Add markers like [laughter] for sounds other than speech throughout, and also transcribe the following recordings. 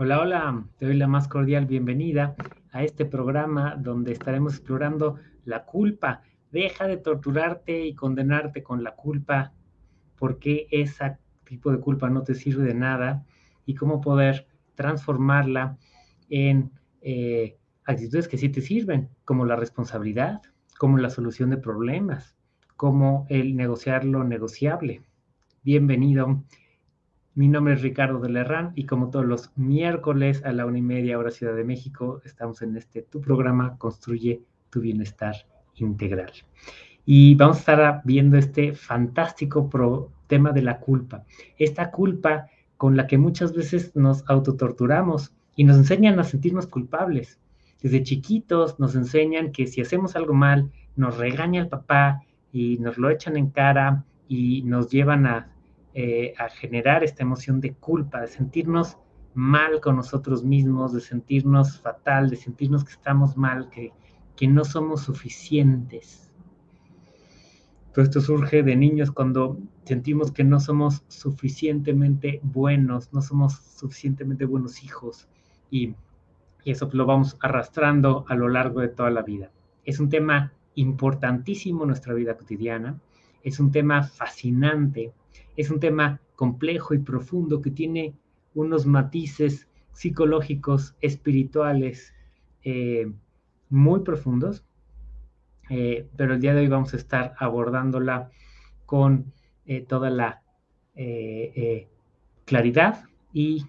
Hola, hola, te doy la más cordial bienvenida a este programa donde estaremos explorando la culpa. Deja de torturarte y condenarte con la culpa, porque ese tipo de culpa no te sirve de nada y cómo poder transformarla en eh, actitudes que sí te sirven, como la responsabilidad, como la solución de problemas, como el negociar lo negociable. Bienvenido. Mi nombre es Ricardo de Lerrán y como todos los miércoles a la una y media hora Ciudad de México, estamos en este tu programa Construye tu Bienestar Integral. Y vamos a estar viendo este fantástico tema de la culpa. Esta culpa con la que muchas veces nos autotorturamos y nos enseñan a sentirnos culpables. Desde chiquitos nos enseñan que si hacemos algo mal, nos regaña el papá y nos lo echan en cara y nos llevan a eh, a generar esta emoción de culpa, de sentirnos mal con nosotros mismos, de sentirnos fatal, de sentirnos que estamos mal, que, que no somos suficientes. Todo esto surge de niños cuando sentimos que no somos suficientemente buenos, no somos suficientemente buenos hijos y, y eso lo vamos arrastrando a lo largo de toda la vida. Es un tema importantísimo en nuestra vida cotidiana, es un tema fascinante es un tema complejo y profundo que tiene unos matices psicológicos, espirituales eh, muy profundos, eh, pero el día de hoy vamos a estar abordándola con eh, toda la claridad y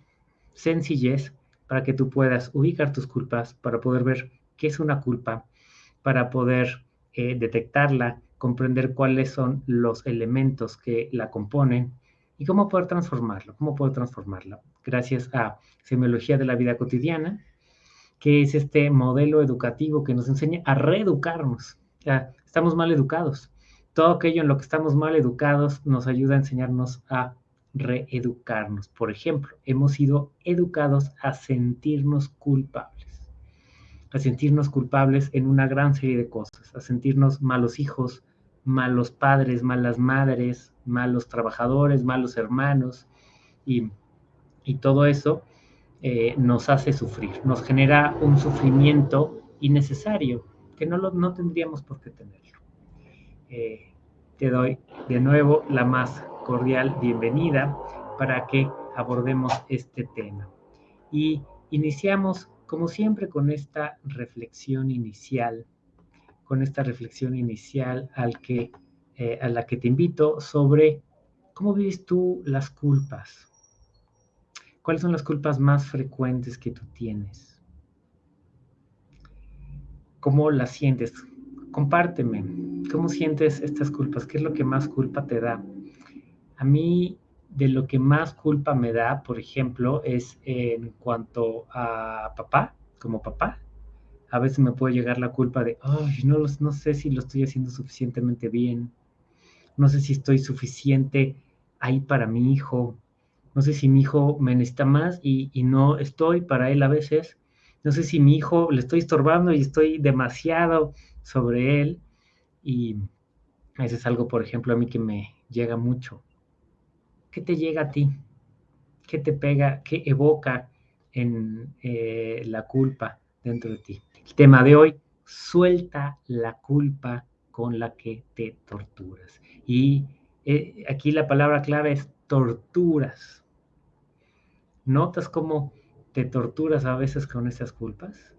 sencillez para que tú puedas ubicar tus culpas, para poder ver qué es una culpa, para poder detectarla comprender cuáles son los elementos que la componen y cómo poder transformarlo, cómo poder transformarlo. Gracias a Semiología de la Vida Cotidiana, que es este modelo educativo que nos enseña a reeducarnos. estamos mal educados. Todo aquello en lo que estamos mal educados nos ayuda a enseñarnos a reeducarnos. Por ejemplo, hemos sido educados a sentirnos culpables a sentirnos culpables en una gran serie de cosas, a sentirnos malos hijos, malos padres, malas madres, malos trabajadores, malos hermanos, y, todo eso eh, nos hace sufrir, nos genera un sufrimiento innecesario que no, lo, no tendríamos por qué tenerlo. Eh, te doy de nuevo la más cordial bienvenida para que abordemos este tema. Y iniciamos, como siempre, con esta reflexión inicial con esta reflexión inicial al que, eh, a la que te invito sobre cómo vives tú las culpas. ¿Cuáles son las culpas más frecuentes que tú tienes? ¿Cómo las sientes? Compárteme. ¿Cómo sientes estas culpas? ¿Qué es lo que más culpa te da? A mí, de lo que más culpa me da, por ejemplo, es en cuanto a papá, como papá a veces me puede llegar la culpa de, ay, no, no sé si lo estoy haciendo suficientemente bien, no sé si estoy suficiente ahí para mi hijo, no sé si mi hijo me necesita más y, no estoy para él a veces, no sé si mi hijo le estoy estorbando y estoy demasiado sobre él y eso es algo, por ejemplo, a mí que me llega mucho. ¿Qué te llega a ti? ¿Qué te pega? ¿Qué evoca en eh, la culpa dentro de ti? Tema de hoy, suelta la culpa con la que te torturas. Y eh, aquí la palabra clave es torturas. ¿Notas cómo te torturas a veces con esas culpas?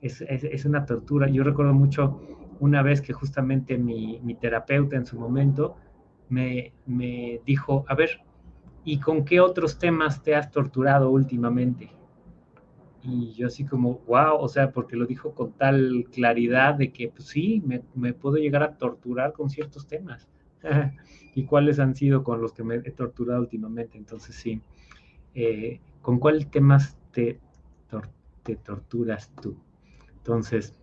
Es, una tortura. Yo recuerdo mucho una vez que justamente mi, terapeuta en su momento me, me dijo, a ver, ¿y con qué otros temas te has torturado últimamente? Y yo así como, wow, o sea, porque lo dijo con tal claridad de que, pues sí, me, puedo llegar a torturar con ciertos temas. [laughs] ¿Y cuáles han sido con los que me he torturado últimamente? Entonces sí, eh, ¿con cuáles temas te, te torturas tú? Entonces,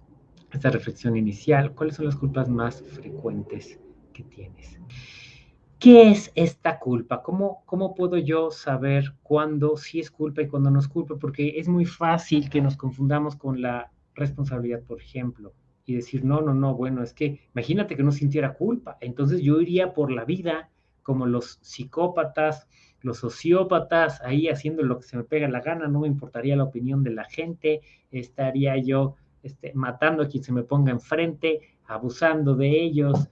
esta reflexión inicial, ¿cuáles son las culpas más frecuentes que tienes? ¿Qué es esta culpa? ¿Cómo, ¿Cómo puedo yo saber cuándo sí es culpa y cuándo no es culpa? Porque es muy fácil que nos confundamos con la responsabilidad, por ejemplo, y decir, no, no, no, bueno, es que imagínate que no sintiera culpa. Entonces yo iría por la vida como los psicópatas los sociópatas ahí haciendo lo que se me pega la gana, no me importaría la opinión de la gente, estaría yo este, matando a quien se me ponga enfrente, abusando de ellos,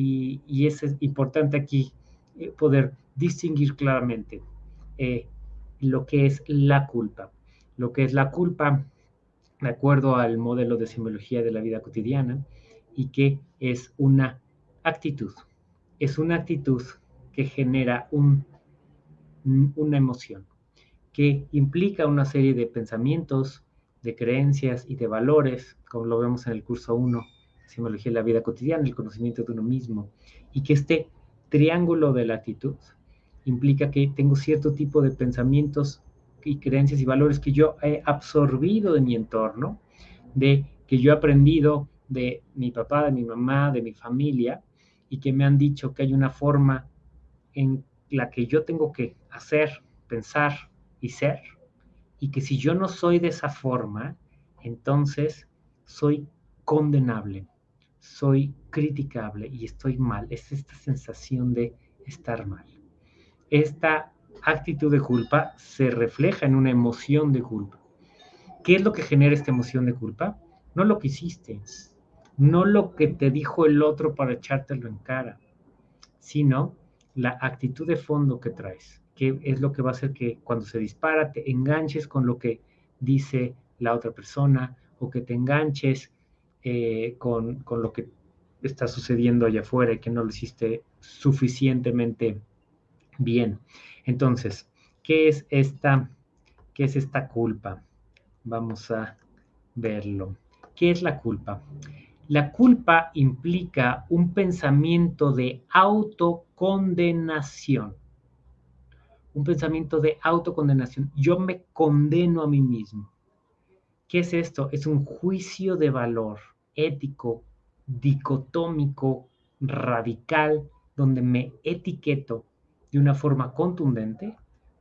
y, es importante aquí eh, poder distinguir claramente eh, lo que es la culpa. Lo que es la culpa, de acuerdo al modelo de simbología de la vida cotidiana, y que es una actitud. Es una actitud que genera un, una emoción, que implica una serie de pensamientos, de creencias y de valores, como lo vemos en el curso 1, Simbología de la vida cotidiana, el conocimiento de uno mismo, y que este triángulo de la actitud implica que tengo cierto tipo de pensamientos y creencias y valores que yo he absorbido de mi entorno, de que yo he aprendido de mi papá, de mi mamá, de mi familia, y que me han dicho que hay una forma en la que yo tengo que hacer, pensar y ser, y que si yo no soy de esa forma, entonces soy condenable, soy criticable y estoy mal. Es esta sensación de estar mal. Esta actitud de culpa se refleja en una emoción de culpa. ¿Qué es lo que genera esta emoción de culpa? No lo que hiciste, no lo que te dijo el otro para echártelo en cara, sino la actitud de fondo que traes, que es lo que va a hacer que cuando se dispara te enganches con lo que dice la otra persona o que te enganches eh, con, con, lo que está sucediendo allá afuera y que no lo hiciste suficientemente bien. Entonces, ¿qué es esta, qué es esta culpa? Vamos a verlo. ¿Qué es la culpa? La culpa implica un pensamiento de autocondenación. Un pensamiento de autocondenación. Yo me condeno a mí mismo. ¿Qué es esto? Es un juicio de valor ético, dicotómico, radical, donde me etiqueto de una forma contundente,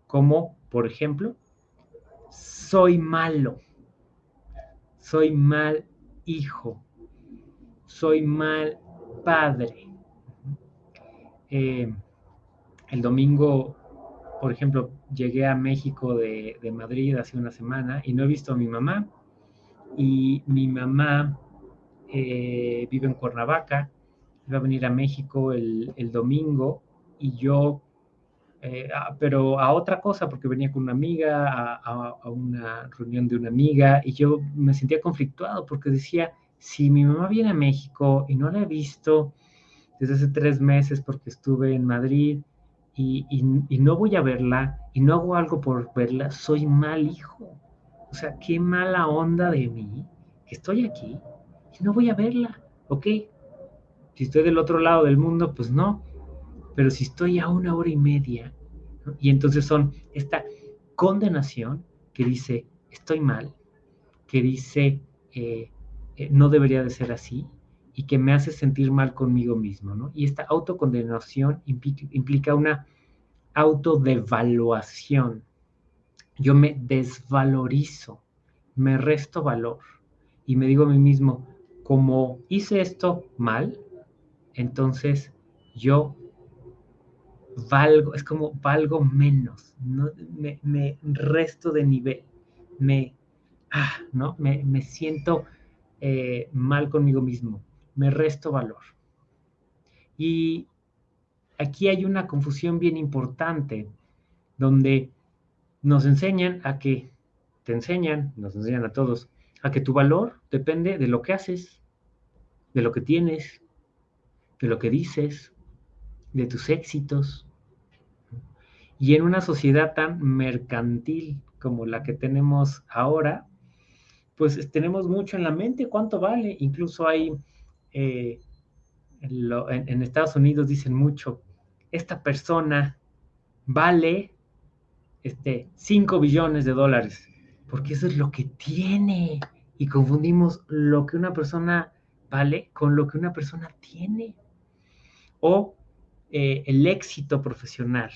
como, por ejemplo, soy malo, soy mal hijo, soy mal padre. Eh, el domingo, por ejemplo, llegué a México de, Madrid hace una semana y no he visto a mi mamá. Y mi mamá eh, vive en Cuernavaca, iba a venir a México el, domingo y yo, eh, pero a otra cosa, porque venía con una amiga, a, a, una reunión de una amiga, y yo me sentía conflictuado porque decía, si mi mamá viene a México y no la he visto desde hace tres meses porque estuve en Madrid y, no voy a verla y no hago algo por verla, soy mal hijo. O sea, qué mala onda de mí que estoy aquí y no voy a verla, ¿ok? Si estoy del otro lado del mundo, pues no. Pero si estoy a una hora y media, y entonces son esta condenación que dice, estoy mal, que dice, eh, eh, no debería de ser así y que me hace sentir mal conmigo mismo, ¿no? Y esta autocondenación implica, una autodevaluación. Yo me desvalorizo, me resto valor y me digo a mí mismo, como hice esto mal, entonces yo valgo, es como valgo menos, ¿no? me, resto de nivel, me, ah, ¿no? me, me siento eh, mal conmigo mismo, me resto valor. Y aquí hay una confusión bien importante, donde nos enseñan a que, te enseñan, nos enseñan a todos, a que tu valor depende de lo que haces, de lo que tienes, de lo que dices, de tus éxitos. Y en una sociedad tan mercantil como la que tenemos ahora, pues tenemos mucho en la mente, cuánto vale. Incluso hay, eh, en, Estados Unidos dicen mucho, esta persona vale este, 5 billones de dólares, porque eso es lo que tiene. Y confundimos lo que una persona vale con lo que una persona tiene. O eh, el éxito profesional.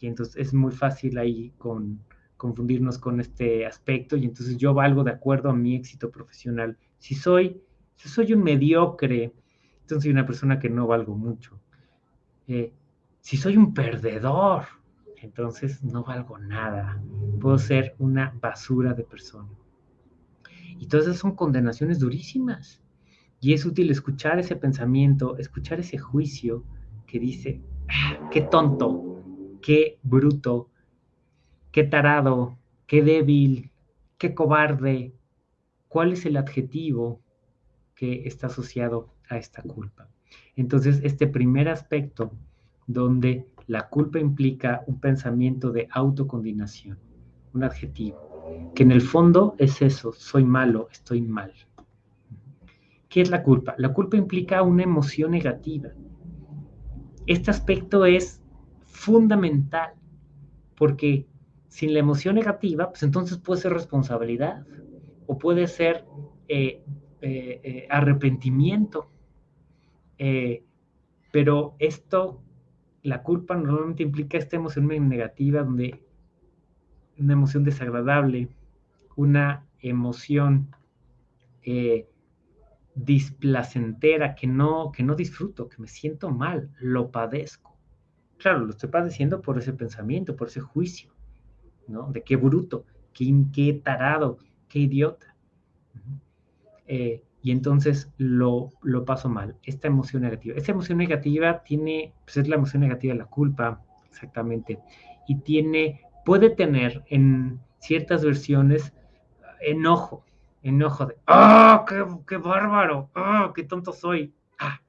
Y entonces es muy fácil ahí con, confundirnos con este aspecto y entonces yo valgo de acuerdo a mi éxito profesional. Si soy, si soy un mediocre, entonces soy una persona que no valgo mucho. Eh, si soy un perdedor, entonces no valgo nada. Puedo ser una basura de persona. Y todas esas son condenaciones durísimas. Y es útil escuchar ese pensamiento, escuchar ese juicio que dice, ah, qué tonto, qué bruto, qué tarado, qué débil, qué cobarde. ¿Cuál es el adjetivo que está asociado a esta culpa? Entonces, este primer aspecto donde la culpa implica un pensamiento de autocondenación, un adjetivo, que en el fondo es eso, soy malo, estoy mal. ¿Qué es la culpa? La culpa implica una emoción negativa. Este aspecto es fundamental, porque sin la emoción negativa, pues entonces puede ser responsabilidad o puede ser eh, eh, eh, arrepentimiento. pero esto la culpa normalmente implica esta emoción negativa, donde una emoción desagradable, una emoción eh, displacentera que no, que no disfruto, que me siento mal, lo padezco. Claro, lo estoy padeciendo por ese pensamiento, por ese juicio, ¿no? De qué bruto, qué, qué tarado, qué idiota. Eh, y entonces lo, paso mal, esta emoción negativa. Esta emoción negativa tiene, pues es la emoción negativa de la culpa, exactamente, y tiene, puede tener en ciertas versiones enojo, enojo de, ¡ah, qué, bárbaro! ¡ah, qué tonto soy! ¡Ah!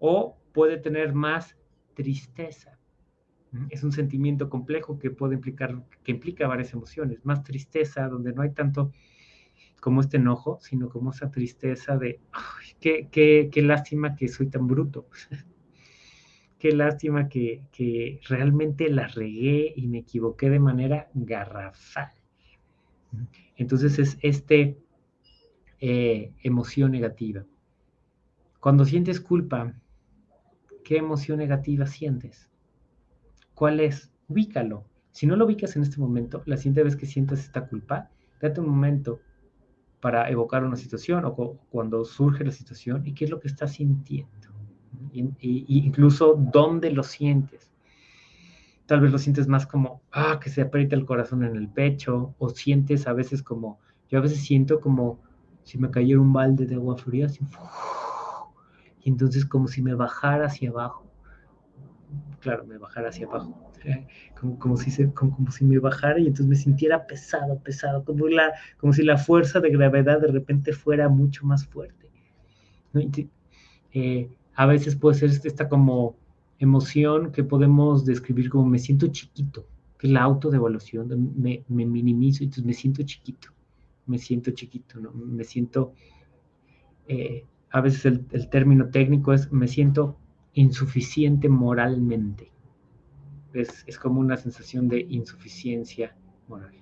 O puede tener más tristeza. Es un sentimiento complejo que puede implicar, que implica varias emociones, más tristeza, donde no hay tanto como este enojo, sino como esa tristeza de, qué, qué, lástima que soy tan bruto. [laughs] qué lástima que, realmente la regué y me equivoqué de manera garrafal. Entonces es este eh, emoción negativa. Cuando sientes culpa, ¿qué emoción negativa sientes? ¿Cuál es? Ubícalo. Si no lo ubicas en este momento, la siguiente vez que sientas esta culpa, date un momento, para evocar una situación o cuando surge la situación y qué es lo que estás sintiendo. Y, incluso dónde lo sientes. Tal vez lo sientes más como, ah, que se aprieta el corazón en el pecho, o sientes a veces como, yo a veces siento como si me cayera un balde de agua fría, y entonces como si me bajara hacia abajo. Claro, me bajara hacia abajo [laughs] como, si se, como, si me bajara y entonces me sintiera pesado, pesado, como, la, como si la fuerza de gravedad de repente fuera mucho más fuerte. Eh, a veces puede ser esta como emoción que podemos describir como me siento chiquito, que es la autodevaluación, me, me minimizo y entonces me siento chiquito, me siento chiquito, ¿no? me siento, eh, a veces el término técnico es me siento insuficiente moralmente es, como una sensación de insuficiencia moral.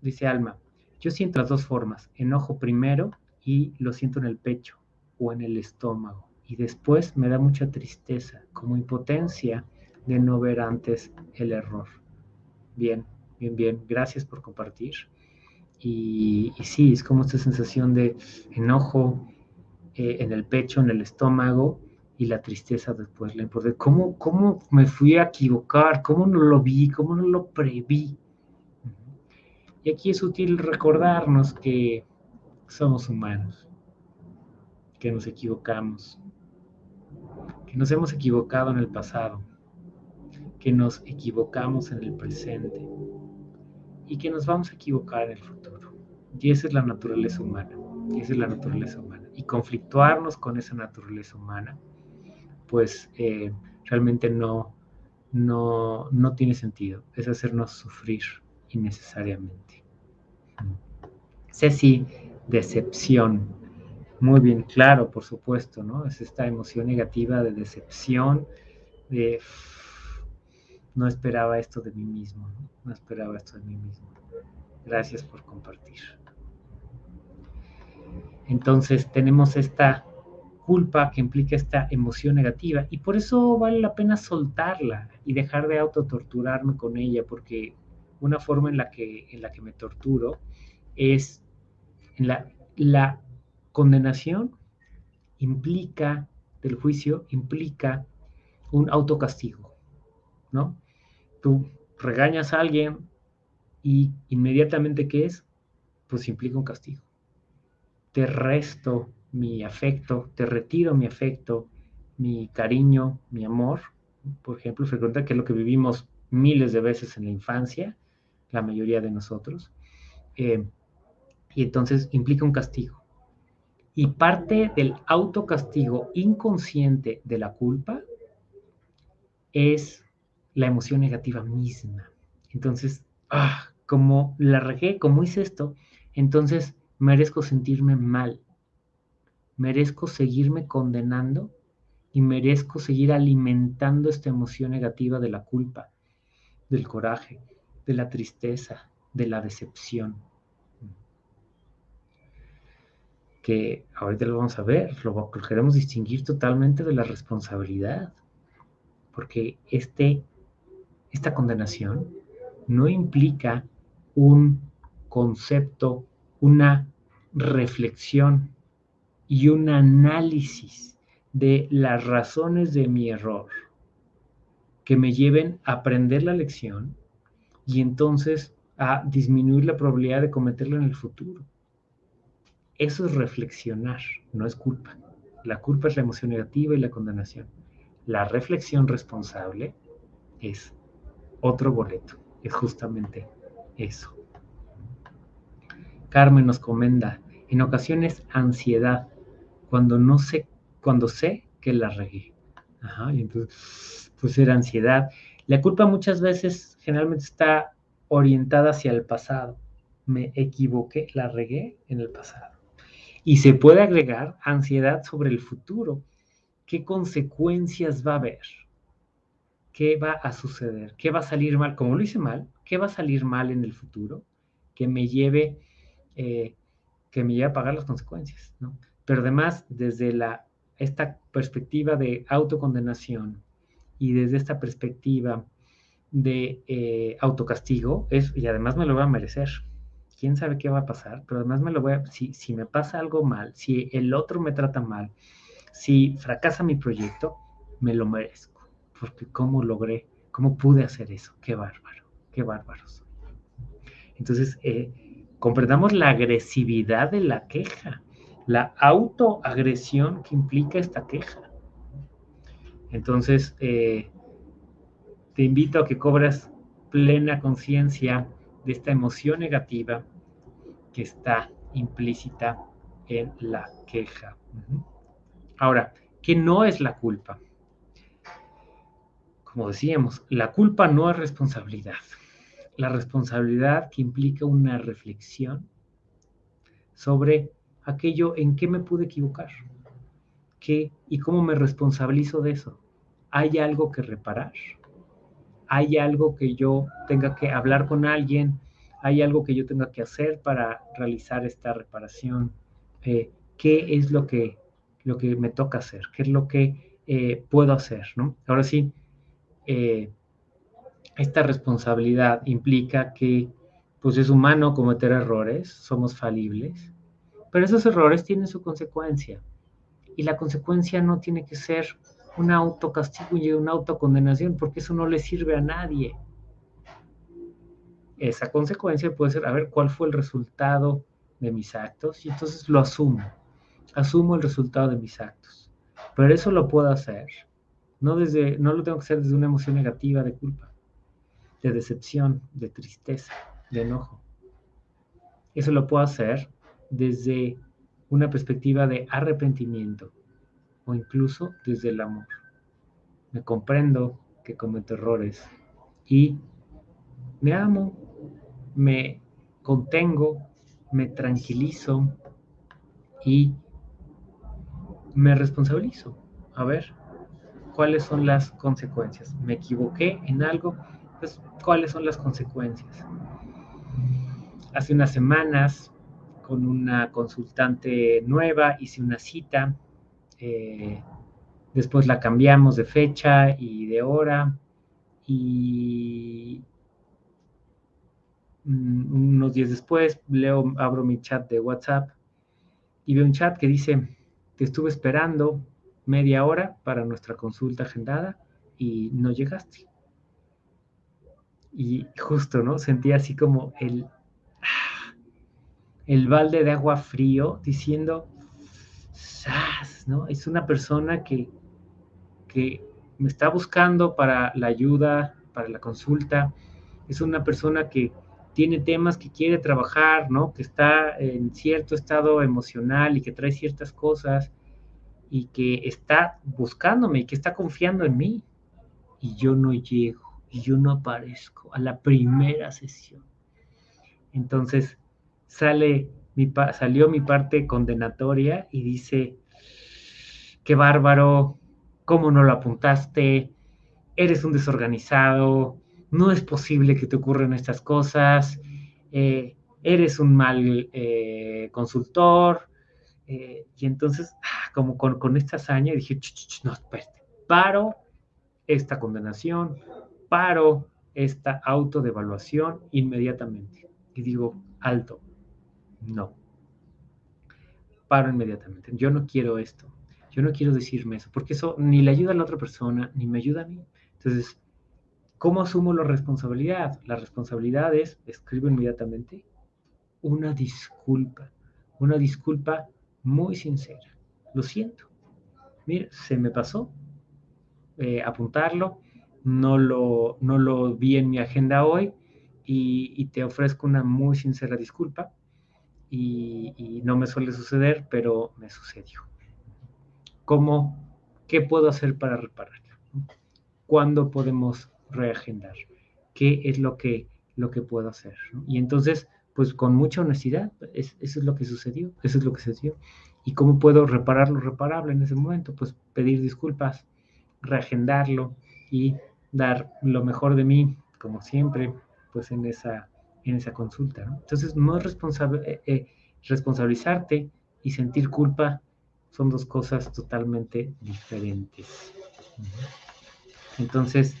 Dice Alma, yo siento las dos formas, enojo primero y lo siento en el pecho o en el estómago. Y después me da mucha tristeza, como impotencia de no ver antes el error. Bien, bien, bien. Gracias por compartir. Y, sí, es como esta sensación de enojo eh, en el pecho, en el estómago, y la tristeza después, la importancia. ¿Cómo, ¿Cómo me fui a equivocar? ¿Cómo no lo vi? ¿Cómo no lo preví? Y aquí es útil recordarnos que somos humanos, que nos equivocamos, que nos hemos equivocado en el pasado, que nos equivocamos en el presente y que nos vamos a equivocar en el futuro. Y esa es la naturaleza humana, esa es la naturaleza humana. Y conflictuarnos con esa naturaleza humana pues eh, realmente no, no, no tiene sentido. Es hacernos sufrir innecesariamente. Ceci, decepción. Muy bien, claro, por supuesto, ¿no? Es esta emoción negativa de decepción, de no esperaba esto de mí mismo, ¿no? no esperaba esto de mí mismo. Gracias por compartir. Entonces tenemos esta culpa que implica esta emoción negativa y por eso vale la pena soltarla y dejar de autotorturarme con ella porque una forma en la que, en la que me torturo es en la, la condenación implica del juicio implica un autocastigo, ¿no? tú regañas a alguien y inmediatamente, ¿qué es? Pues implica un castigo. Te resto mi afecto, te retiro mi afecto, mi cariño, mi amor. Por ejemplo, frecuenta que es lo que vivimos miles de veces en la infancia, la mayoría de nosotros. Eh, y entonces implica un castigo. Y parte del autocastigo inconsciente de la culpa es la emoción negativa misma. Entonces, ah, como la regué, como hice esto, entonces merezco sentirme mal, merezco seguirme condenando y merezco seguir alimentando esta emoción negativa de la culpa, del coraje, de la tristeza, de la decepción. Que ahorita lo vamos a ver, lo queremos distinguir totalmente de la responsabilidad, porque este, esta condenación no implica un concepto, una reflexión y un análisis de las razones de mi error que me lleven a aprender la lección y entonces a disminuir la probabilidad de cometerlo en el futuro. Eso es reflexionar, no es culpa. La culpa es la emoción negativa y la condenación. La reflexión responsable es otro boleto, es justamente eso. Carmen nos comenta, en ocasiones ansiedad, cuando no sé, cuando sé que la regué. Ajá, y entonces, pues era ansiedad. La culpa muchas veces generalmente está orientada hacia el pasado. Me equivoqué, la regué en el pasado. Y se puede agregar ansiedad sobre el futuro. ¿Qué consecuencias va a haber? ¿Qué va a suceder? ¿Qué va a salir mal? Como lo hice mal, ¿qué va a salir mal en el futuro? Que me lleve, eh, que me lleve a pagar las consecuencias, ¿no? Pero además, desde la, esta perspectiva de autocondenación y desde esta perspectiva de eh, autocastigo, es, y además me lo voy a merecer. Quién sabe qué va a pasar, pero además me lo voy a, si, si me pasa algo mal, si el otro me trata mal, si fracasa mi proyecto, me lo merezco. Porque cómo logré, cómo pude hacer eso, qué bárbaro, qué bárbaro soy. Entonces, eh, comprendamos la agresividad de la queja, la autoagresión que implica esta queja. Entonces, eh, te invito a que cobras plena conciencia de esta emoción negativa que está implícita en la queja. Ahora, ¿qué no es la culpa? como decíamos, la culpa no es responsabilidad. La responsabilidad que implica una reflexión sobre aquello en qué me pude equivocar, qué y cómo me responsabilizo de eso. ¿Hay algo que reparar? ¿Hay algo que yo tenga que hablar con alguien? ¿Hay algo que yo tenga que hacer para realizar esta reparación? Eh, ¿Qué es lo que, lo que me toca hacer? ¿Qué es lo que eh, puedo hacer? ¿no? Ahora sí, eh, esta responsabilidad implica que pues es humano cometer errores, somos falibles, pero esos errores tienen su consecuencia. Y la consecuencia no tiene que ser un autocastigo y una autocondenación, porque eso no le sirve a nadie. Esa consecuencia puede ser, a ver, ¿cuál fue el resultado de mis actos? Y entonces lo asumo. Asumo el resultado de mis actos. Pero eso lo puedo hacer no, desde, no lo tengo que hacer desde una emoción negativa de culpa, de decepción, de tristeza, de enojo. Eso lo puedo hacer desde una perspectiva de arrepentimiento o incluso desde el amor. Me comprendo que cometo errores y me amo, me contengo, me tranquilizo y me responsabilizo. A ver, cuáles son las consecuencias. Me equivoqué en algo, pues cuáles son las consecuencias. Hace unas semanas, con una consultante nueva, hice una cita, eh, después la cambiamos de fecha y de hora, y mm, unos días después leo, abro mi chat de WhatsApp y veo un chat que dice, te estuve esperando, media hora para nuestra consulta agendada y no llegaste. Y justo, ¿no? Sentía así como el, el balde de agua frío diciendo, ¡Sas! ¿no? Es una persona que, que me está buscando para la ayuda, para la consulta. Es una persona que tiene temas que quiere trabajar, ¿no? Que está en cierto estado emocional y que trae ciertas cosas y que está buscándome y que está confiando en mí. Y yo no llego, y yo no aparezco a la primera sesión. Entonces sale mi, salió mi parte condenatoria y dice, qué bárbaro, ¿cómo no lo apuntaste? Eres un desorganizado, no es posible que te ocurran estas cosas, eh, eres un mal eh, consultor. Eh, y entonces, ah, como con, esta hazaña, dije, no, espérate, paro esta condenación, paro esta autodevaluación inmediatamente. Y digo, alto, no. Paro inmediatamente. Yo no quiero esto. Yo no quiero decirme eso, porque eso ni le ayuda a la otra persona, ni me ayuda a mí. Entonces, ¿Cómo asumo la responsabilidad? La responsabilidad es, escribo inmediatamente, una disculpa, una disculpa muy sincera. Lo siento. Mira, se me pasó eh, apuntarlo, no lo, no lo vi en mi agenda hoy y, te ofrezco una muy sincera disculpa. Y, no me suele suceder, pero me sucedió. ¿Cómo? ¿Qué puedo hacer para repararlo? ¿Cuándo podemos reagendar, qué es lo que, lo que puedo hacer. Y entonces, pues con mucha honestidad, eso es lo que sucedió, eso es lo que sucedió. ¿Y cómo puedo reparar lo reparable en ese momento? Pues pedir disculpas, reagendarlo y dar lo mejor de mí, como siempre, pues en esa, en esa consulta. Entonces, no es responsable, eh, eh, responsabilizarte y sentir culpa son dos cosas totalmente diferentes. Entonces,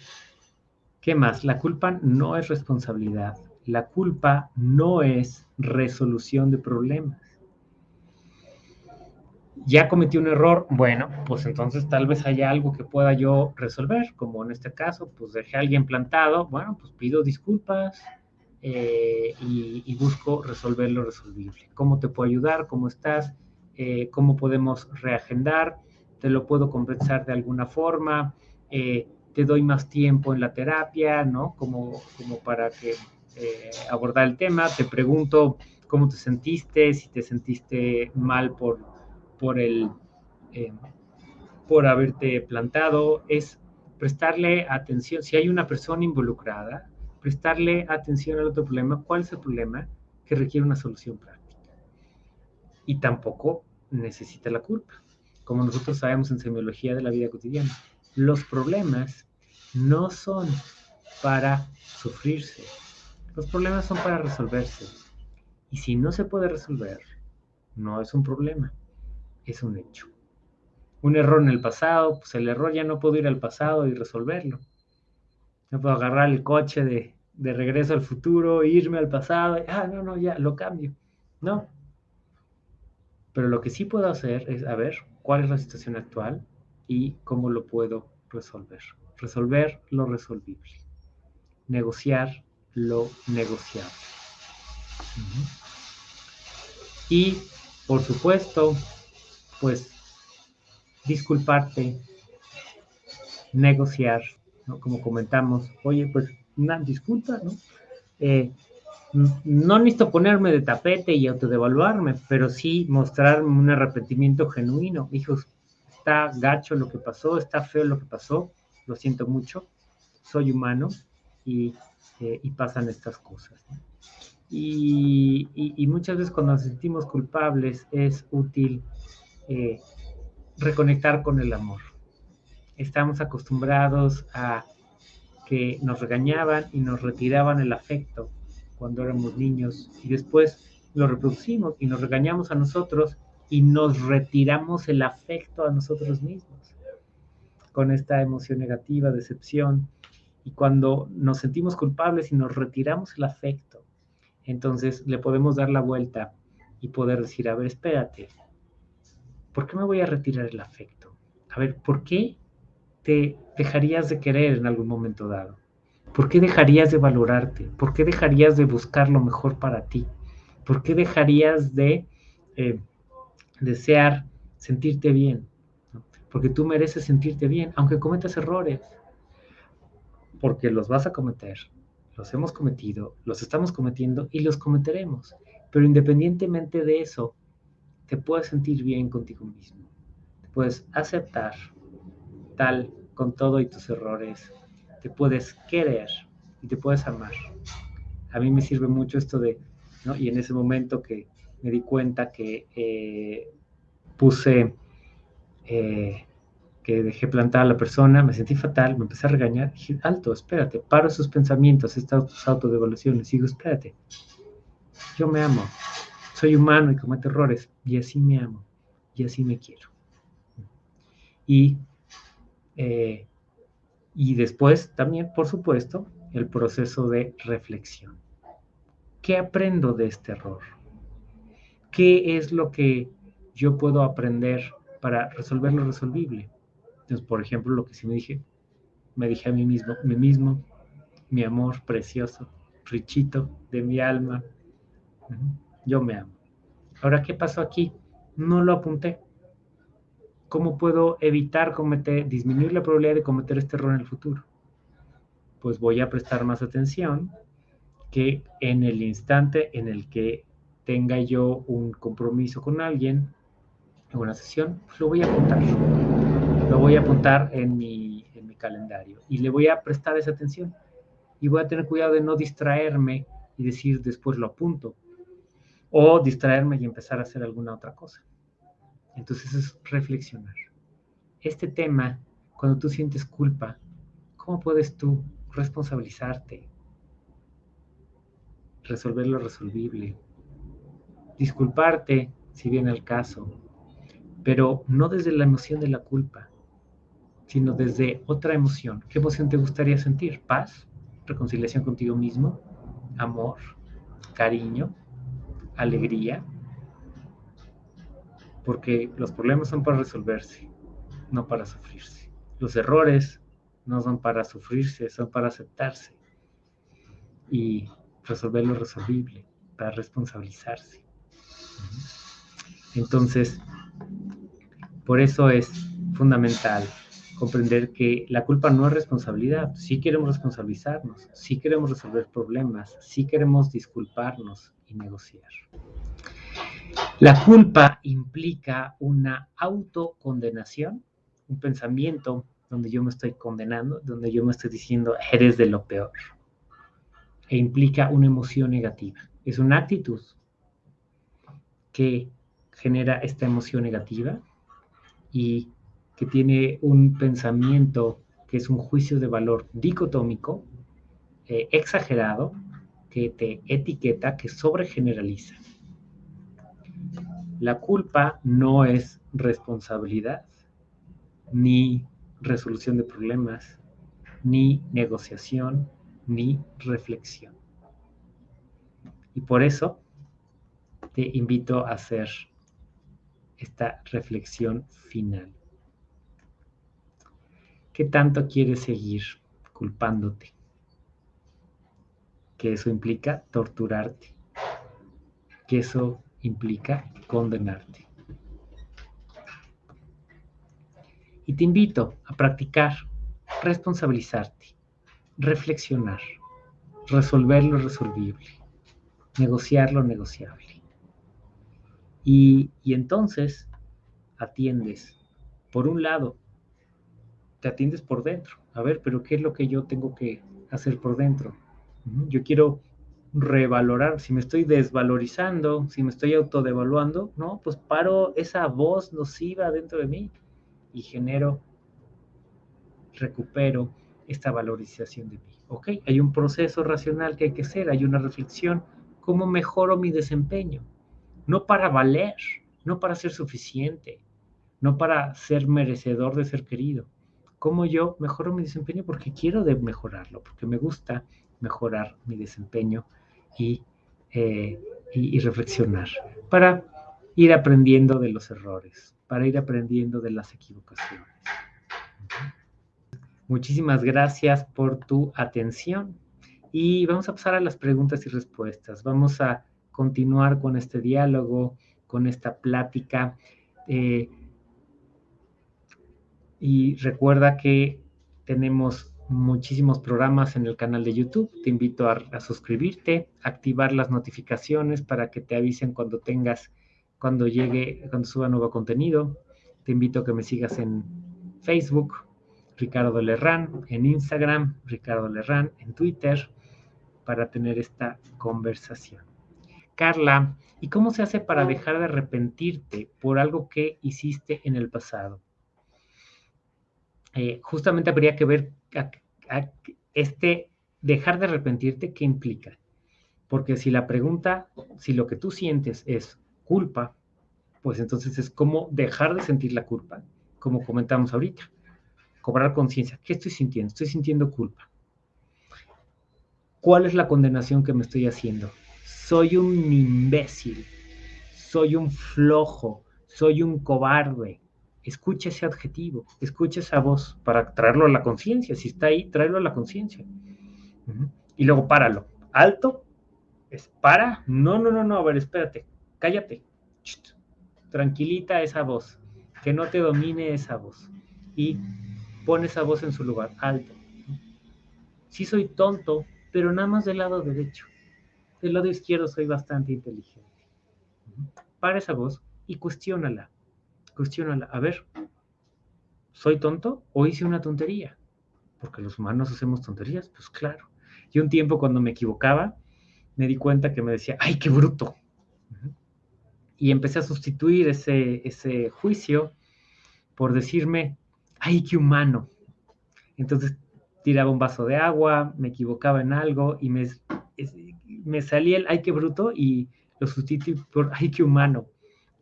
¿Qué más? La culpa no es responsabilidad. La culpa no es resolución de problemas. Ya cometí un error, bueno, pues entonces tal vez haya algo que pueda yo resolver, como en este caso, pues dejé a alguien plantado, bueno, pues pido disculpas eh, y, busco resolver lo resolvible. ¿Cómo te puedo ayudar? ¿Cómo estás? Eh, ¿Cómo podemos reagendar? ¿Te lo puedo compensar de alguna forma? Eh, te doy más tiempo en la terapia, ¿no? Como, como para que eh, abordar el tema, te pregunto cómo te sentiste, si te sentiste mal por, por, el, eh, por haberte plantado, es prestarle atención, si hay una persona involucrada, prestarle atención al otro problema, ¿cuál es el problema que requiere una solución práctica? Y tampoco necesita la culpa, como nosotros sabemos en semiología de la vida cotidiana los problemas no son para sufrirse, los problemas son para resolverse. Y si no se puede resolver, no es un problema, es un hecho. Un error en el pasado, pues el error ya no puedo ir al pasado y resolverlo. No puedo agarrar el coche de, de regreso al futuro, irme al pasado, ah, no, no, ya, lo cambio. No. Pero lo que sí puedo hacer es, a ver, cuál es la situación actual, y cómo lo puedo resolver. Resolver lo resolvible. Negociar lo negociable. Y, por supuesto, pues disculparte, negociar, como comentamos, oye, pues una disculpa, ¿no? Eh, no necesito ponerme de tapete y autodevaluarme, pero sí mostrarme un arrepentimiento genuino. Hijos, está gacho lo que pasó, está feo lo que pasó, lo siento mucho, soy humano y, eh, pasan estas cosas. Y, muchas veces cuando nos sentimos culpables es útil eh, reconectar con el amor. Estamos acostumbrados a que nos regañaban y nos retiraban el afecto cuando éramos niños y después lo reproducimos y nos regañamos a nosotros y nos retiramos el afecto a nosotros mismos con esta emoción negativa, decepción. Y cuando nos sentimos culpables y nos retiramos el afecto, entonces le podemos dar la vuelta y poder decir, a ver, espérate, ¿por qué me voy a retirar el afecto? A ver, ¿por qué te dejarías de querer en algún momento dado? ¿Por qué dejarías de valorarte? ¿Por qué dejarías de buscar lo mejor para ti? ¿Por qué dejarías de eh, desear sentirte bien? Porque tú mereces sentirte bien, aunque cometas errores. Porque los vas a cometer, los hemos cometido, los estamos cometiendo y los cometeremos. Pero independientemente de eso, te puedes sentir bien contigo mismo. Te puedes aceptar tal con todo y tus errores. Te puedes querer y te puedes amar. A mí me sirve mucho esto de, ¿no? Y en ese momento que me di cuenta que eh, puse, eh, que dejé plantada a la persona, me sentí fatal, me empecé a regañar, dije, alto, espérate, paro esos pensamientos, estas autodevaluaciones, digo, espérate, yo me amo, soy humano y cometo errores, y así me amo, y así me quiero. Y, eh, y después también, por supuesto, el proceso de reflexión. ¿Qué aprendo de este error? ¿Qué es lo que yo puedo aprender para resolver lo resolvible? Entonces, por ejemplo, lo que sí me dije, me dije a mí mismo, mí mismo, mi amor precioso, richito de mi alma, yo me amo. Ahora, ¿qué pasó aquí? No lo apunté. ¿Cómo puedo evitar cometer, disminuir la probabilidad de cometer este error en el futuro? Pues voy a prestar más atención que en el instante en el que tenga yo un compromiso con alguien, en una sesión, pues lo voy a apuntar. Lo voy a apuntar en mi, en mi calendario y le voy a prestar esa atención. Y voy a tener cuidado de no distraerme y decir después lo apunto o distraerme y empezar a hacer alguna otra cosa. Entonces es reflexionar. Este tema, cuando tú sientes culpa, ¿cómo puedes tú responsabilizarte? Resolver lo resolvible. Disculparte si viene el caso, pero no desde la emoción de la culpa, sino desde otra emoción. ¿Qué emoción te gustaría sentir? ¿Paz? ¿Reconciliación contigo mismo? ¿Amor? ¿Cariño? alegría, porque los problemas son para resolverse, no para sufrirse. Los errores no son para sufrirse, son para aceptarse y resolver lo resolvible, para responsabilizarse. Entonces, por eso es fundamental comprender que la culpa no es responsabilidad. Sí queremos responsabilizarnos, sí queremos resolver problemas, sí queremos disculparnos, y negociar. La culpa implica una autocondenación, un pensamiento donde yo me estoy condenando, donde yo me estoy diciendo eres de lo peor. E implica una emoción negativa. Es una actitud que genera esta emoción negativa y que tiene un pensamiento que es un juicio de valor dicotómico, eh, exagerado, que te etiqueta, que sobregeneraliza. La culpa no es responsabilidad, ni resolución de problemas, ni negociación, ni reflexión. Y por eso te invito a hacer esta reflexión final. ¿Qué tanto quieres seguir culpándote? que eso implica torturarte, que eso implica condenarte. Y te invito a practicar responsabilizarte, reflexionar, resolver lo resolvible, negociar lo negociable. Y, y entonces atiendes, por un lado, te atiendes por dentro. A ver, pero ¿qué es lo que yo tengo que hacer por dentro? Yo quiero revalorar, si me estoy desvalorizando, si me estoy autodevaluando, ¿no? Pues paro esa voz nociva dentro de mí y genero, recupero esta valorización de mí. ¿Ok? Hay un proceso racional que hay que hacer, hay una reflexión. ¿Cómo mejoro mi desempeño? No para valer, no para ser suficiente, no para ser merecedor de ser querido. ¿Cómo yo mejoro mi desempeño? Porque quiero de mejorarlo, porque me gusta mejorar mi desempeño eh, y, reflexionar para ir aprendiendo de los errores, para ir aprendiendo de las equivocaciones. Muchísimas gracias por tu atención. Y vamos a pasar a las preguntas y respuestas. Vamos a continuar con este diálogo, con esta plática. Eh, y recuerda que tenemos muchísimos programas en el canal de YouTube. Te invito a, suscribirte, activar las notificaciones para que te avisen cuando tengas, cuando llegue, cuando suba nuevo contenido. Te invito a que me sigas en Facebook, Ricardo Lerrán, en Instagram, Ricardo Lerrán, en Twitter, para tener esta conversación. Carla, ¿y cómo se hace para dejar de arrepentirte por algo que hiciste en el pasado? Eh, justamente habría que ver este dejar de arrepentirte, ¿qué implica? Porque si la pregunta, si lo que tú sientes es culpa, pues entonces es como dejar de sentir la culpa, como comentamos ahorita. Cobrar conciencia. ¿Qué estoy sintiendo? Estoy sintiendo culpa. ¿Cuál es la condenación que me estoy haciendo? Soy un imbécil, soy un flojo, soy un cobarde, escucha ese adjetivo, escucha esa voz para traerlo a la conciencia. Si está ahí, tráelo a la conciencia. Y luego páralo. Alto, es para. No, no, no, no, a ver, espérate, cállate. Tranquilita esa voz, que no te domine esa voz. Y pon esa voz en su lugar, alto. Sí soy tonto, pero nada más del lado derecho. Del lado izquierdo soy bastante inteligente. Para esa voz y cuestiónala cuestiónala, a ver, ¿soy tonto o hice una tontería? Porque los humanos hacemos tonterías, pues claro. Y un tiempo cuando me equivocaba, me di cuenta que me decía, ¡ay, qué bruto! Y empecé a sustituir ese, ese juicio por decirme, ¡ay, qué humano! Entonces tiraba un vaso de agua, me equivocaba en algo y me, me salía el, ¡ay, qué bruto! Y lo sustituí por, ¡ay, qué humano!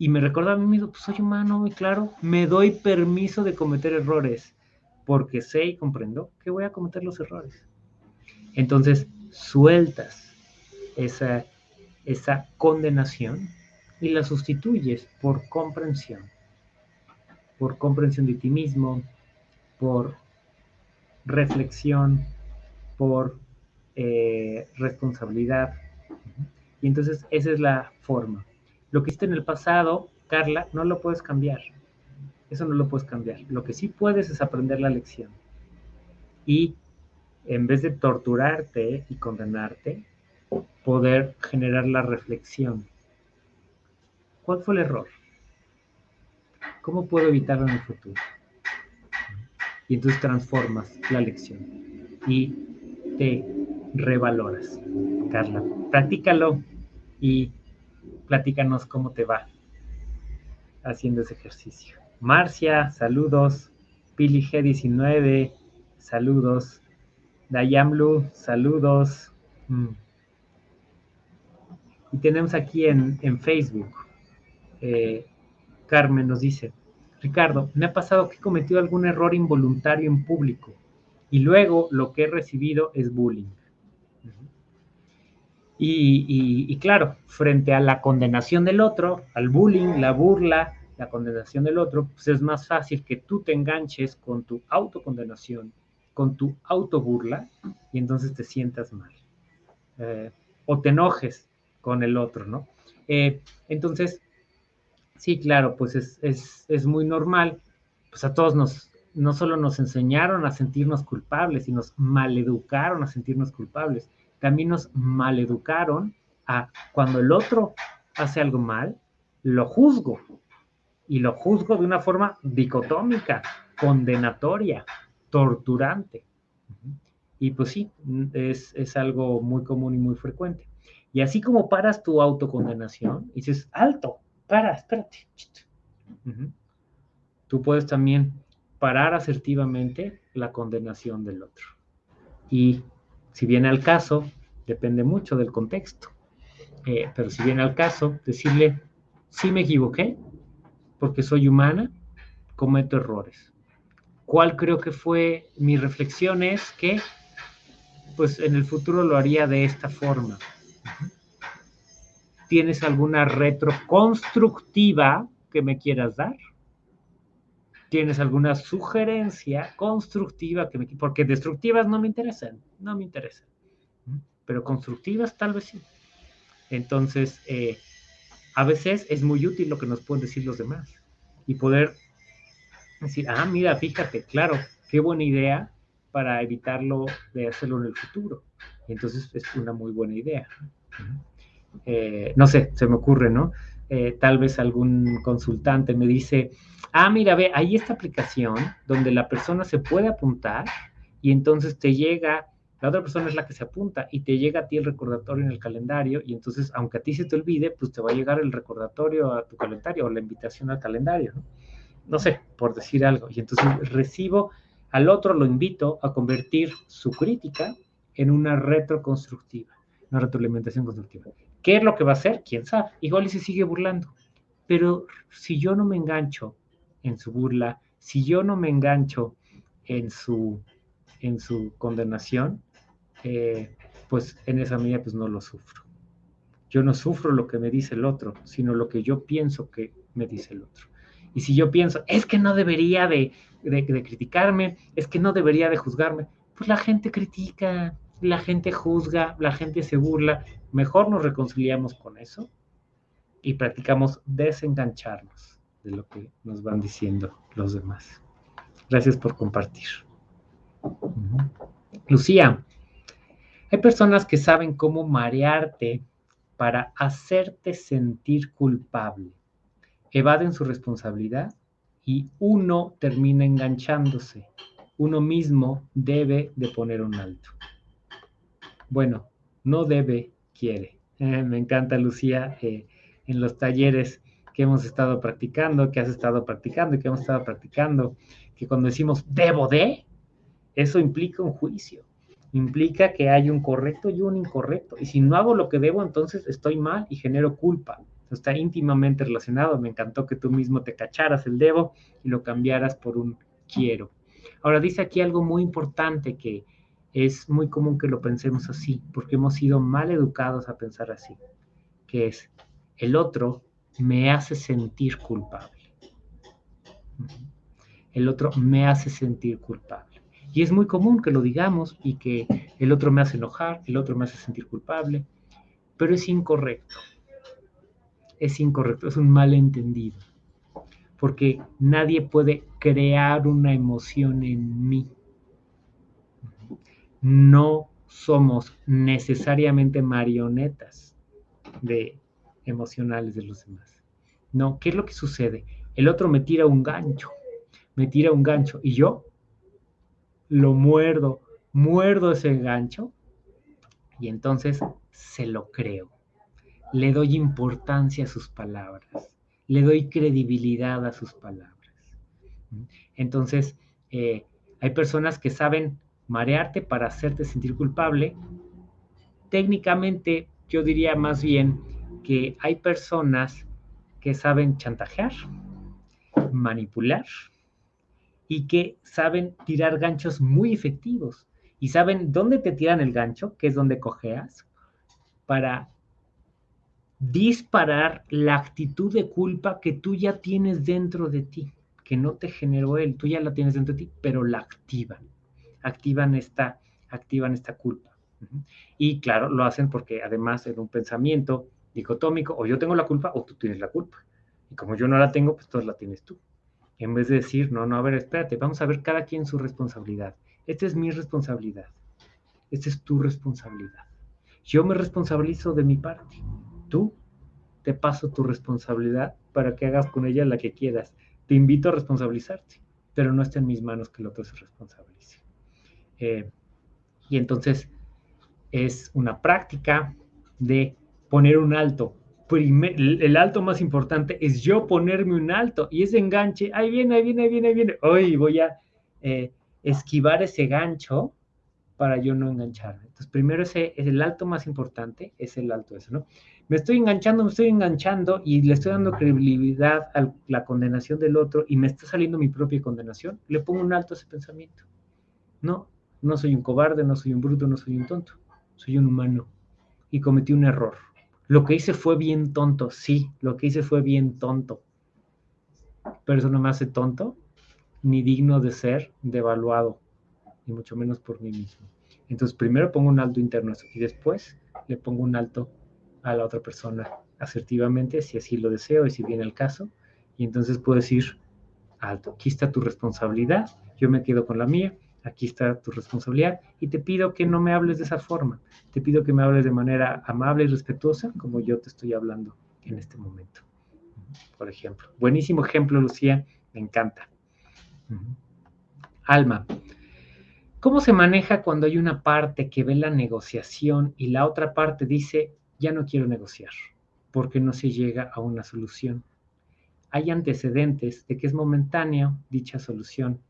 Y me recuerda a mí mismo, pues soy humano y claro, me doy permiso de cometer errores, porque sé y comprendo que voy a cometer los errores. Entonces, sueltas esa, esa condenación y la sustituyes por comprensión, por comprensión de ti mismo, por reflexión, por eh, responsabilidad. Y entonces esa es la forma. Lo que hiciste en el pasado, Carla, no lo puedes cambiar. Eso no lo puedes cambiar. Lo que sí puedes es aprender la lección. Y en vez de torturarte y condenarte, poder generar la reflexión. ¿Cuál fue el error? ¿Cómo puedo evitarlo en el futuro? Y entonces transformas la lección y te revaloras. Carla, practícalo y platícanos cómo te va haciendo ese ejercicio. Marcia, saludos. Pili G19, saludos. Dayamlu, saludos. Mm. Y tenemos aquí en, Facebook, eh, Carmen nos dice, Ricardo, me ha pasado que he cometido algún error involuntario en público y luego lo que he recibido es bullying. Y, claro, frente a la condenación del otro, al bullying, la burla, la condenación del otro, pues es más fácil que tú te enganches con tu autocondenación, con tu autoburla, y entonces te sientas mal. Eh, o te enojes con el otro, ¿no? Eh, entonces, sí, claro, pues es, es, muy normal, pues a todos nos, no solo nos enseñaron a sentirnos culpables, y nos maleducaron a sentirnos culpables también nos maleducaron a cuando el otro hace algo mal, lo juzgo. Y lo juzgo de una forma dicotómica, condenatoria, torturante. Y pues sí, es, algo muy común y muy frecuente. Y así como paras tu autocondenación, dices, alto, para, espérate. Tú puedes también parar asertivamente la condenación del otro. Y si viene al caso, depende mucho del contexto, eh, pero si viene al caso, decirle, sí me equivoqué, porque soy humana, cometo errores. ¿Cuál creo que fue mi reflexión? Es que, pues en el futuro lo haría de esta forma. ¿Tienes alguna retroconstructiva que me quieras dar? Tienes alguna sugerencia constructiva, que me, porque destructivas no me interesan, no me interesan, pero constructivas tal vez sí. Entonces, eh, a veces es muy útil lo que nos pueden decir los demás y poder decir, ah, mira, fíjate, claro, qué buena idea para evitarlo de hacerlo en el futuro. Entonces es una muy buena idea. Eh, no sé, se me ocurre, ¿no? Eh, tal vez algún consultante me dice, ah, mira, ve, hay esta aplicación donde la persona se puede apuntar y entonces te llega, la otra persona es la que se apunta y te llega a ti el recordatorio en el calendario y entonces, aunque a ti se te olvide, pues te va a llegar el recordatorio a tu calendario o la invitación al calendario, ¿no? No sé, por decir algo. Y entonces recibo al otro, lo invito a convertir su crítica en una retroconstructiva, una retroalimentación constructiva. ¿Qué es lo que va a hacer? ¿Quién sabe? Igual y se sigue burlando. Pero si yo no me engancho en su burla, si yo no me engancho en su, en su condenación, eh, pues en esa medida pues no lo sufro. Yo no sufro lo que me dice el otro, sino lo que yo pienso que me dice el otro. Y si yo pienso, es que no debería de, de criticarme, es que no debería de juzgarme, pues la gente critica, la gente juzga, la gente se burla, mejor nos reconciliamos con eso y practicamos desengancharnos de lo que nos van diciendo los demás. Gracias por compartir. Lucía, hay personas que saben cómo marearte para hacerte sentir culpable. Evaden su responsabilidad y uno termina enganchándose. Uno mismo debe de poner un alto. Bueno, no debe, quiere. Eh, me encanta, Lucía, eh, en los talleres que hemos estado practicando, que has estado practicando y que hemos estado practicando, que cuando decimos debo de, eso implica un juicio, implica que hay un correcto y un incorrecto. Y si no hago lo que debo, entonces estoy mal y genero culpa. Está íntimamente relacionado. Me encantó que tú mismo te cacharas el debo y lo cambiaras por un quiero. Ahora dice aquí algo muy importante que es muy común que lo pensemos así, porque hemos sido mal educados a pensar así, que es el otro me hace sentir culpable. El otro me hace sentir culpable. Y es muy común que lo digamos y que el otro me hace enojar, el otro me hace sentir culpable, pero es incorrecto. Es incorrecto, es un malentendido. Porque nadie puede crear una emoción en mí no somos necesariamente marionetas de emocionales de los demás. No, ¿qué es lo que sucede? El otro me tira un gancho, me tira un gancho y yo lo muerdo, muerdo ese gancho y entonces se lo creo. Le doy importancia a sus palabras, le doy credibilidad a sus palabras. Entonces, eh, hay personas que saben marearte para hacerte sentir culpable. Técnicamente, yo diría más bien que hay personas que saben chantajear, manipular y que saben tirar ganchos muy efectivos y saben dónde te tiran el gancho, que es donde cojeas, para disparar la actitud de culpa que tú ya tienes dentro de ti, que no te generó él, tú ya la tienes dentro de ti, pero la activan activan esta, activan esta culpa. Y claro, lo hacen porque además en un pensamiento dicotómico, o yo tengo la culpa o tú tienes la culpa. Y como yo no la tengo, pues tú la tienes tú. En vez de decir, no, no, a ver, espérate, vamos a ver cada quien su responsabilidad. Esta es mi responsabilidad. Esta es tu responsabilidad. Yo me responsabilizo de mi parte. Tú te paso tu responsabilidad para que hagas con ella la que quieras. Te invito a responsabilizarte, pero no está en mis manos que el otro se responsabilice. Eh, y entonces es una práctica de poner un alto. el alto más importante es yo ponerme un alto y ese enganche, ahí viene, ahí viene, ahí viene, ahí viene. Hoy voy a eh, esquivar ese gancho para yo no engancharme. Entonces, primero ese es el alto más importante, es el alto eso, ¿no? Me estoy enganchando, me estoy enganchando y le estoy dando credibilidad a la condenación del otro y me está saliendo mi propia condenación, le pongo un alto a ese pensamiento. No, no soy un cobarde, no soy un bruto, no soy un tonto. Soy un humano. Y cometí un error. Lo que hice fue bien tonto, sí, lo que hice fue bien tonto. Pero eso no me hace tonto ni digno de ser devaluado, ni mucho menos por mí mismo. Entonces, primero pongo un alto interno y después le pongo un alto a la otra persona asertivamente, si así lo deseo y si viene el caso. Y entonces puedo decir, alto, aquí está tu responsabilidad, yo me quedo con la mía, aquí está tu responsabilidad y te pido que no me hables de esa forma, te pido que me hables de manera amable y respetuosa como yo te estoy hablando en este momento. Por ejemplo, buenísimo ejemplo, Lucía, me encanta. Alma, ¿cómo se maneja cuando hay una parte que ve la negociación y la otra parte dice, ya no quiero negociar, porque no se llega a una solución? Hay antecedentes de que es momentáneo dicha solución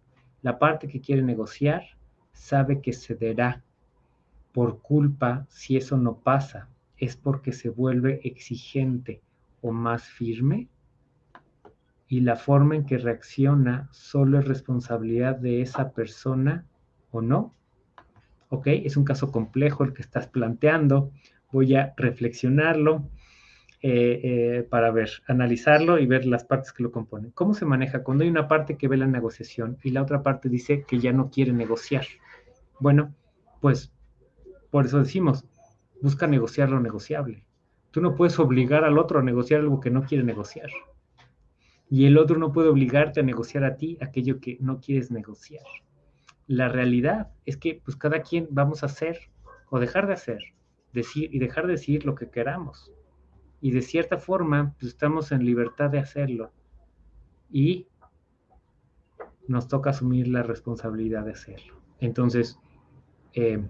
la parte que quiere negociar sabe que cederá por culpa si eso no pasa. Es porque se vuelve exigente o más firme y la forma en que reacciona solo es responsabilidad de esa persona o no. ¿Ok? Es un caso complejo el que estás planteando. Voy a reflexionarlo eh, eh, para ver, analizarlo y ver las partes que lo componen. ¿Cómo se maneja cuando hay una parte que ve la negociación y la otra parte dice que ya no quiere negociar? Bueno, pues por eso decimos, busca negociar lo negociable. Tú no puedes obligar al otro a negociar algo que no quiere negociar. Y el otro no puede obligarte a negociar a ti aquello que no quieres negociar. La realidad es que pues cada quien vamos a hacer o dejar de hacer, decir y dejar de decir lo que queramos y de cierta forma pues, estamos en libertad de hacerlo y nos toca asumir la responsabilidad de hacerlo. Entonces, eh,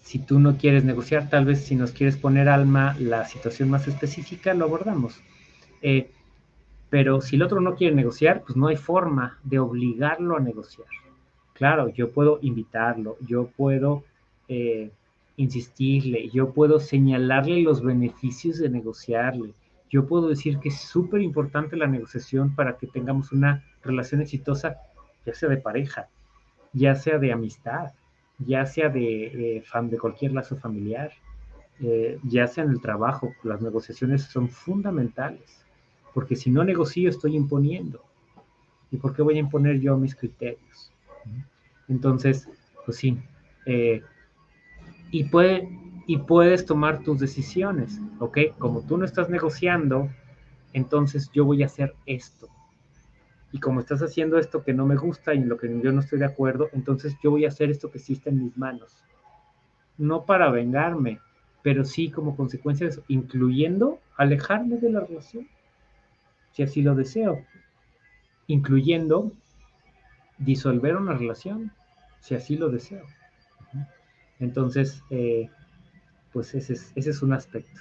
si tú no quieres negociar, tal vez si nos quieres poner alma la situación más específica, lo abordamos. Eh, pero si el otro no quiere negociar, pues no hay forma de obligarlo a negociar. Claro, yo puedo invitarlo, yo puedo eh, insistirle, yo puedo señalarle los beneficios de negociarle, yo puedo decir que es súper importante la negociación para que tengamos una relación exitosa, ya sea de pareja, ya sea de amistad, ya sea de, eh, de cualquier lazo familiar, eh, ya sea en el trabajo, las negociaciones son fundamentales, porque si no negocio estoy imponiendo. ¿Y por qué voy a imponer yo mis criterios? Entonces, pues sí, eh, y, puede, y puedes tomar tus decisiones, ¿ok? Como tú no estás negociando, entonces yo voy a hacer esto. Y como estás haciendo esto que no me gusta y en lo que yo no estoy de acuerdo, entonces yo voy a hacer esto que está en mis manos. No para vengarme, pero sí como consecuencia de eso, incluyendo alejarme de la relación, si así lo deseo, incluyendo disolver una relación, si así lo deseo. Entonces, eh, pues ese es, un aspecto.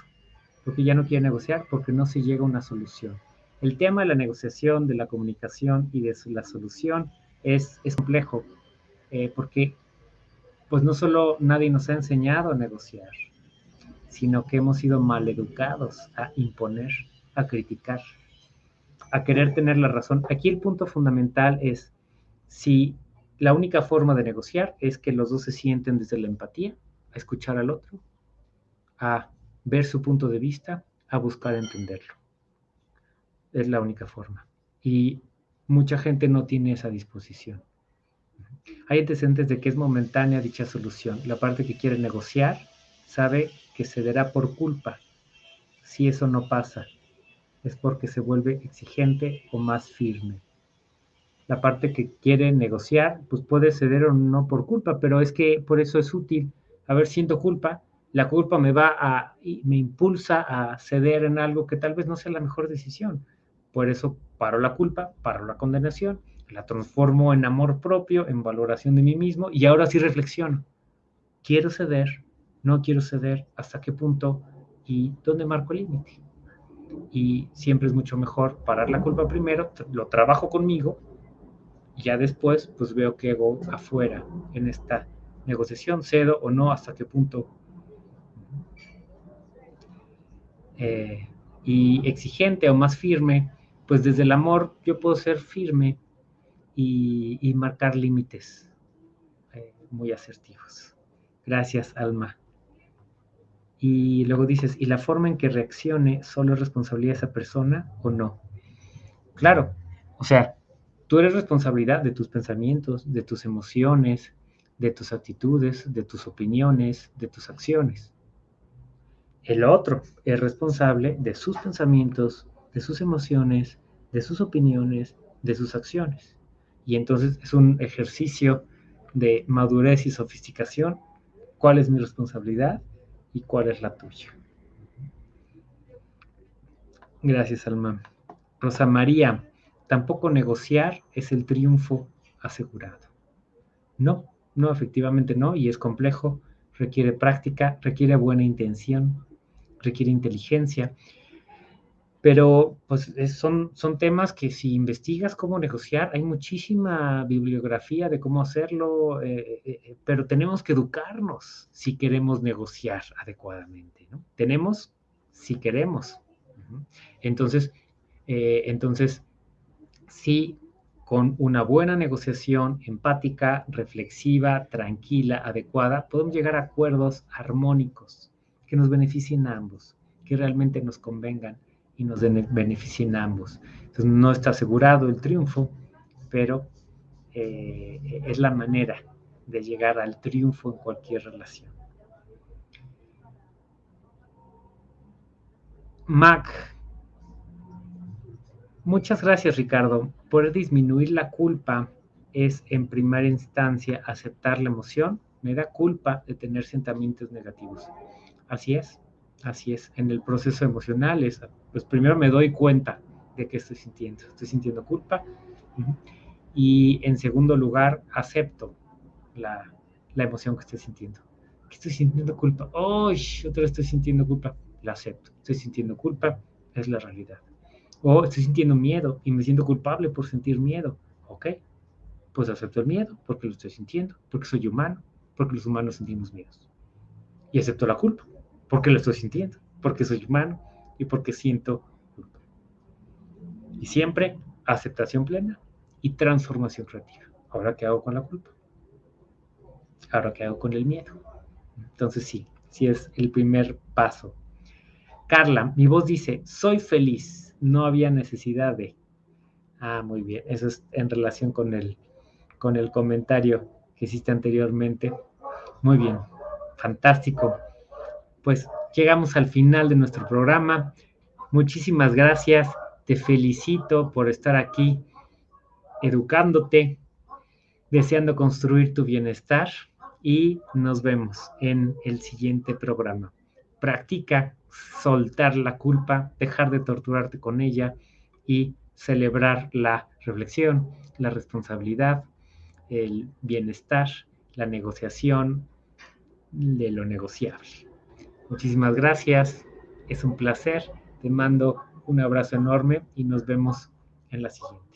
Porque ya no quiere negociar porque no se llega a una solución. El tema de la negociación, de la comunicación y de la solución es, complejo, eh, porque pues no solo nadie nos ha enseñado a negociar, sino que hemos sido maleducados a imponer, a criticar, a querer tener la razón. Aquí el punto fundamental es si la única forma de negociar es que los dos se sienten desde la empatía, a escuchar al otro, a ver su punto de vista, a buscar entenderlo. Es la única forma. Y mucha gente no tiene esa disposición. Hay antecedentes de que es momentánea dicha solución. La parte que quiere negociar sabe que cederá por culpa. Si eso no pasa, es porque se vuelve exigente o más firme la parte que quiere negociar, pues puede ceder o no por culpa, pero es que por eso es útil. A ver, siento culpa, la culpa me va a, me impulsa a ceder en algo que tal vez no sea la mejor decisión. Por eso paro la culpa, paro la condenación, la transformo en amor propio, en valoración de mí mismo y ahora sí reflexiono. ¿Quiero ceder? ¿No quiero ceder? ¿Hasta qué punto? ¿Y dónde marco el límite? Y siempre es mucho mejor parar la culpa primero, lo trabajo conmigo ya después, pues veo qué hago afuera en esta negociación, cedo o no, hasta qué punto. Eh, y exigente o más firme, pues desde el amor yo puedo ser firme y, marcar límites eh, muy asertivos. Gracias, Alma. Y luego dices, ¿y la forma en que reaccione solo es responsabilidad de esa persona o no? Claro, o sea, Tú eres responsabilidad de tus pensamientos, de tus emociones, de tus actitudes, de tus opiniones, de tus acciones. El otro es responsable de sus pensamientos, de sus emociones, de sus opiniones, de sus acciones. Y entonces es un ejercicio de madurez y sofisticación. ¿Cuál es mi responsabilidad y cuál es la tuya? Gracias, Alma. Rosa María, tampoco negociar es el triunfo asegurado. No, no, efectivamente no, y es complejo, requiere práctica, requiere buena intención, requiere inteligencia. Pero pues son, son temas que si investigas cómo negociar, hay muchísima bibliografía de cómo hacerlo, eh, eh, eh, pero tenemos que educarnos si queremos negociar adecuadamente. Tenemos si queremos. Entonces, entonces, sí, con una buena negociación empática, reflexiva, tranquila, adecuada, podemos llegar a acuerdos armónicos que nos beneficien a ambos, que realmente nos convengan y nos beneficien a ambos. Entonces no está asegurado el triunfo, pero eh, es la manera de llegar al triunfo en cualquier relación. Mac. Muchas gracias, Ricardo. Poder disminuir la culpa es, en primera instancia, aceptar la emoción. Me da culpa de tener sentimientos negativos. Así es, así es. En el proceso emocional es, pues primero me doy cuenta de que estoy sintiendo. Estoy sintiendo culpa. Y en segundo lugar, acepto la, emoción que estoy sintiendo. ¿Qué estoy sintiendo culpa? ¡Oh! Otra vez estoy sintiendo culpa. La acepto. Estoy sintiendo culpa. Es la realidad. O estoy sintiendo miedo y me siento culpable por sentir miedo. Ok. Pues acepto el miedo porque lo estoy sintiendo. Porque soy humano. Porque los humanos sentimos miedos. Y acepto la culpa porque lo estoy sintiendo, porque soy humano y porque siento culpa. Y siempre aceptación plena y transformación creativa. Ahora, ¿qué hago con la culpa? Ahora, ¿qué hago con el miedo? Entonces, sí, sí es el primer paso. Carla, mi voz dice, soy feliz, no había necesidad de... Ah, muy bien, eso es en relación con el, con el comentario que hiciste anteriormente. Muy bien, fantástico pues llegamos al final de nuestro programa. Muchísimas gracias. Te felicito por estar aquí educándote, deseando construir tu bienestar y nos vemos en el siguiente programa. Practica soltar la culpa, dejar de torturarte con ella y celebrar la reflexión, la responsabilidad, el bienestar, la negociación de lo negociable. Muchísimas gracias, es un placer, te mando un abrazo enorme y nos vemos en la siguiente.